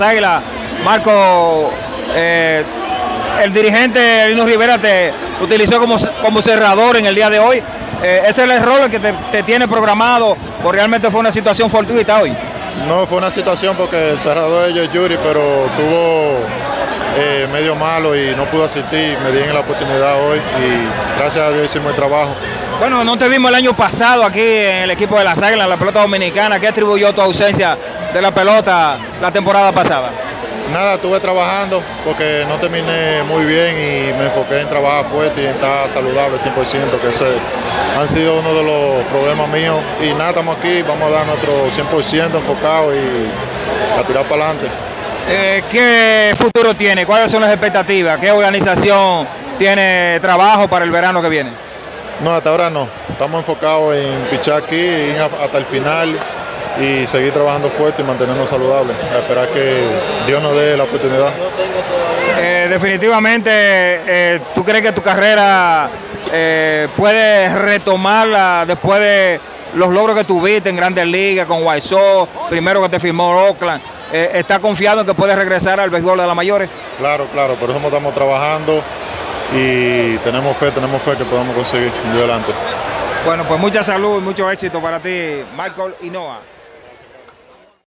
Águilas. Marco, eh, el dirigente Lino Rivera te utilizó como, como cerrador en el día de hoy. Eh, ¿Ese es el rol que te, te tiene programado o realmente fue una situación fortuita hoy? No, fue una situación porque el cerrador de ellos es Yuri, pero tuvo eh, medio malo y no pudo asistir. Me dieron la oportunidad hoy y gracias a Dios hicimos el trabajo. Bueno, no te vimos el año pasado aquí en el equipo de las Águilas, en la pelota dominicana. ¿Qué atribuyó tu ausencia de la pelota la temporada pasada? Nada, estuve trabajando porque no terminé muy bien y me enfoqué en trabajar fuerte y en estar saludable 100%, que ese han sido uno de los problemas míos. Y nada, estamos aquí, vamos a dar nuestro 100% enfocado y a tirar para adelante. Eh, ¿Qué futuro tiene? ¿Cuáles son las expectativas? ¿Qué organización tiene trabajo para el verano que viene? No, hasta ahora no. Estamos enfocados en pichar aquí, ir hasta el final y seguir trabajando fuerte y mantenernos saludables. A esperar que Dios nos dé la oportunidad. Eh, definitivamente, eh, ¿tú crees que tu carrera eh, puedes retomarla después de los logros que tuviste en Grandes Ligas con Sox, primero que te firmó Oakland? Eh, ¿Estás confiado en que puedes regresar al béisbol de las mayores? Claro, claro, por eso estamos trabajando y tenemos fe, tenemos fe que podamos conseguir de adelante. Bueno, pues mucha salud y mucho éxito para ti, Michael Hinoa.